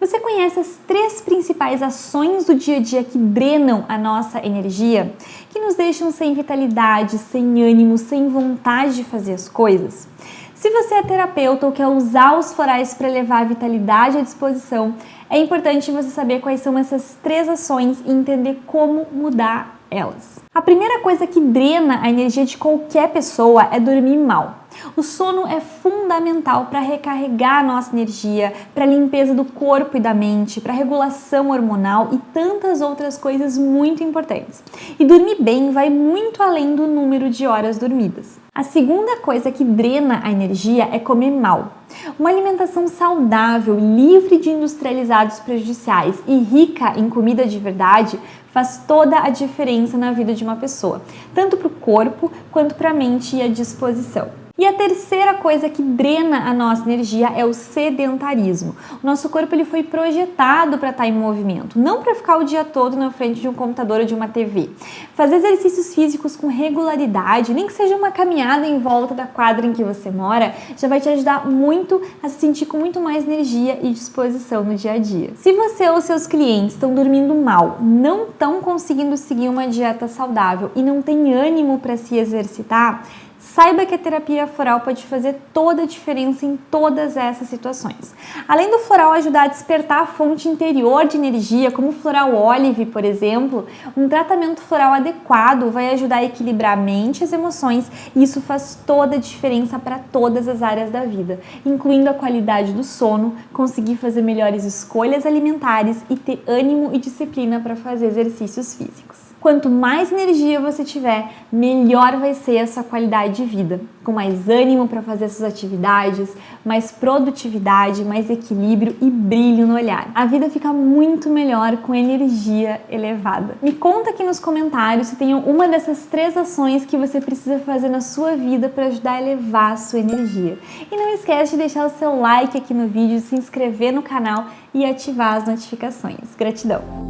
Você conhece as três principais ações do dia a dia que drenam a nossa energia? Que nos deixam sem vitalidade, sem ânimo, sem vontade de fazer as coisas? Se você é terapeuta ou quer usar os florais para levar a vitalidade à disposição, é importante você saber quais são essas três ações e entender como mudar elas. A primeira coisa que drena a energia de qualquer pessoa é dormir mal. O sono é fundamental para recarregar a nossa energia, para limpeza do corpo e da mente, para regulação hormonal e tantas outras coisas muito importantes. E dormir bem vai muito além do número de horas dormidas. A segunda coisa que drena a energia é comer mal. Uma alimentação saudável, livre de industrializados prejudiciais e rica em comida de verdade faz toda a diferença na vida de uma pessoa, tanto para o corpo quanto para a mente e a disposição. E a terceira coisa que drena a nossa energia é o sedentarismo. O nosso corpo ele foi projetado para estar em movimento, não para ficar o dia todo na frente de um computador ou de uma TV. Fazer exercícios físicos com regularidade, nem que seja uma caminhada em volta da quadra em que você mora, já vai te ajudar muito a se sentir com muito mais energia e disposição no dia a dia. Se você ou seus clientes estão dormindo mal, não estão conseguindo seguir uma dieta saudável e não tem ânimo para se exercitar, Saiba que a terapia floral pode fazer toda a diferença em todas essas situações. Além do floral ajudar a despertar a fonte interior de energia, como o floral olive, por exemplo, um tratamento floral adequado vai ajudar a equilibrar a mente e as emoções e isso faz toda a diferença para todas as áreas da vida, incluindo a qualidade do sono, conseguir fazer melhores escolhas alimentares e ter ânimo e disciplina para fazer exercícios físicos. Quanto mais energia você tiver, melhor vai ser a sua qualidade de vida, com mais ânimo para fazer suas atividades, mais produtividade, mais equilíbrio e brilho no olhar. A vida fica muito melhor com energia elevada. Me conta aqui nos comentários se tem uma dessas três ações que você precisa fazer na sua vida para ajudar a elevar a sua energia. E não esquece de deixar o seu like aqui no vídeo, se inscrever no canal e ativar as notificações. Gratidão!